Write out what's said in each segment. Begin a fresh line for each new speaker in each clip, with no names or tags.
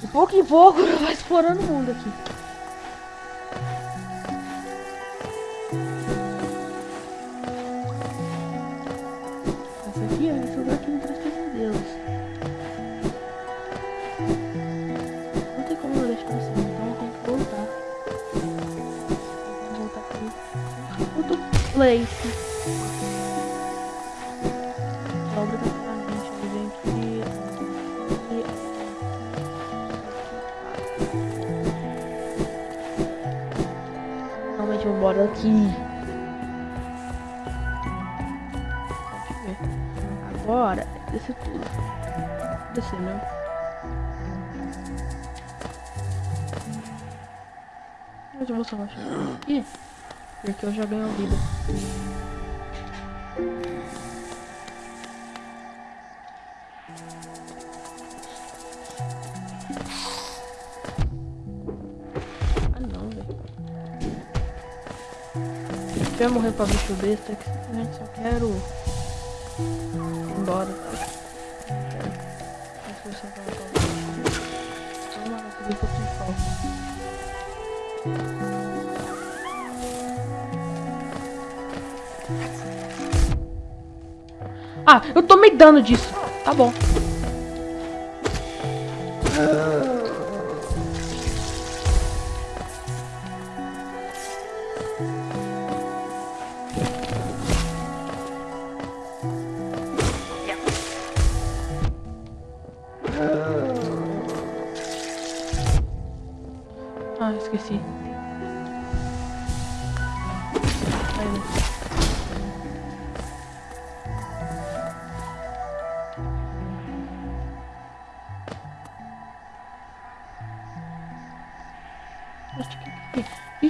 De pouco em pouco vai explorando o mundo aqui. Essa aqui é esse lugar que me traz pesadelos. Não tem como eu deixar assim, então eu tenho que voltar. Vou voltar aqui. Outro place. Moro aqui. Agora, descer tudo. Descer mesmo. Mas eu vou só baixar aqui. Porque eu já ganho vida. Eu morrer pra bicho besta, que simplesmente só quero ir embora, tá? Mas se eu só quero pra bicho. Só uma coisa que eu tenho falta. Ah, eu tomei dano disso. Tá bom. Ah, esqueci.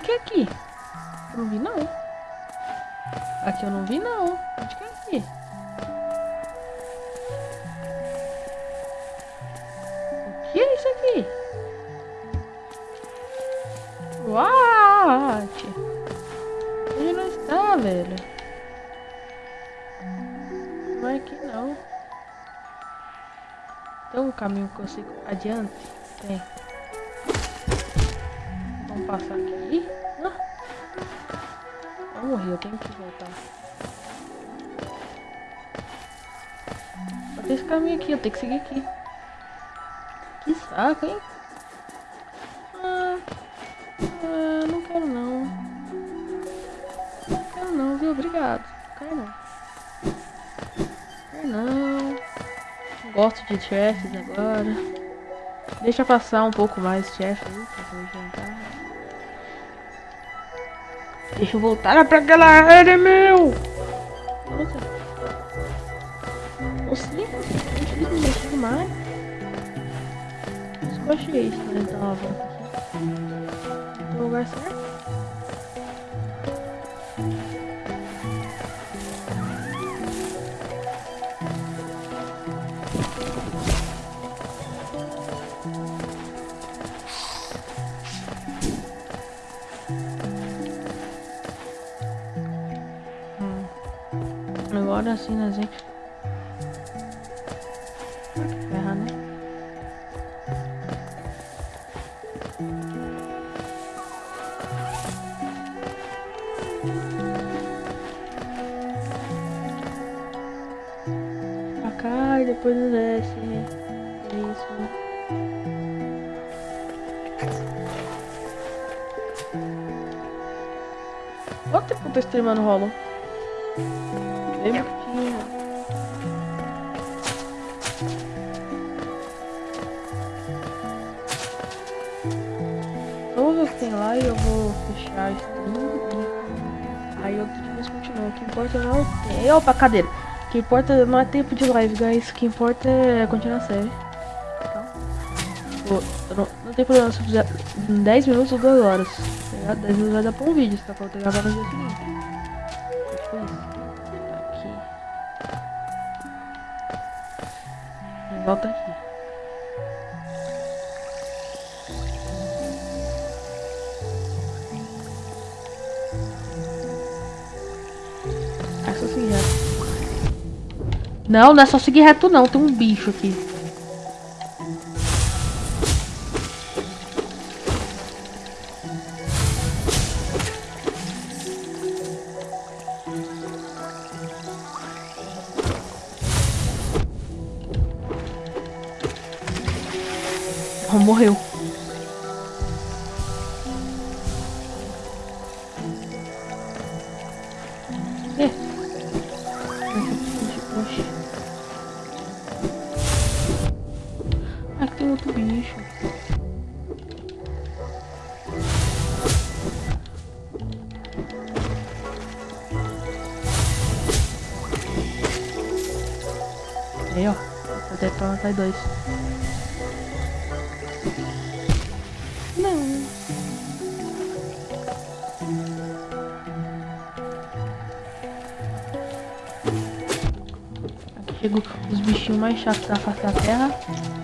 Que aqui. Não vi não. Aqui eu não vi não. Não é aqui não. Tem um caminho que eu sei adiante? Tem. Vamos passar aqui. Ah. Eu morri, eu tenho que voltar. Tem esse caminho aqui, eu tenho que seguir aqui. Que saco, hein? Ah, ah, não quero não. Não quero não, viu? Obrigado. Não quero não. Não. Gosto de chefes agora. Deixa passar um pouco mais chefe jantar. Deixa eu voltar pra aquela área, meu! Nossa. Deixar mais. Mas eu achei isso, né? Então, lugar certo? Agora sim, né, gente? Ferra, né? Pra cá e depois desce. É isso. Quanto tempo eu tô streamando Hollow? Bem bonitinho. Eu vou ver o que tem lá e eu vou fechar isso tudo. Aí eu depois continuo. O que importa não é. Opa, cadeira. O que importa não é tempo de live, guys. O que importa é continuar a série. Então, não, não tem problema se fizer em 10 minutos ou 2 horas. Tá ligado? 10 minutos vai dar pra um vídeo, tá? Pra eu ter gravado no dia seguinte aqui. Volta aqui. É só seguir reto. Não, não é só seguir reto não. Tem um bicho aqui. Morreu. É. Aí, ó. Até pra matar dois. Não. Aqui chegam os bichinhos mais chatos da face da terra.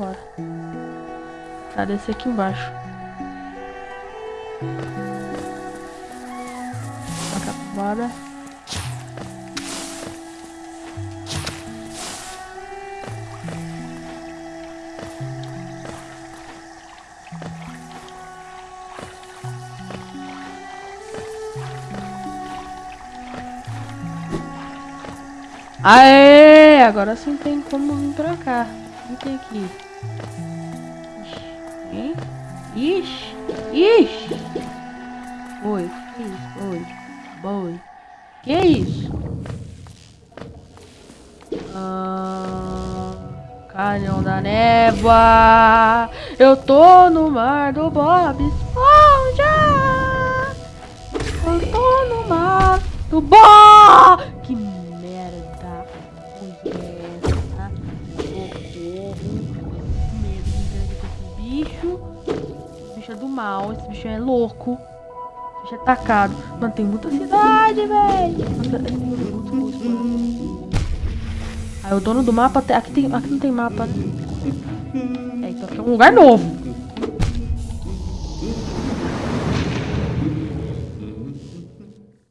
Vambora. Tá, descer aqui embaixo. Taca bora. Aê! Agora sim tem como vir pra cá. O que tem aqui? Hein? Ixi! Ixi! Oi, que isso? Oi. Boi. Que isso? Ah, canhão da névoa. Eu tô no mar do Bob Esponja. Eu tô no mar do Bob. Bicho é atacado. Mano, tem muita cidade, velho. Aí o dono do mapa. Aqui, tem... aqui não tem mapa? É, então aqui é um lugar novo.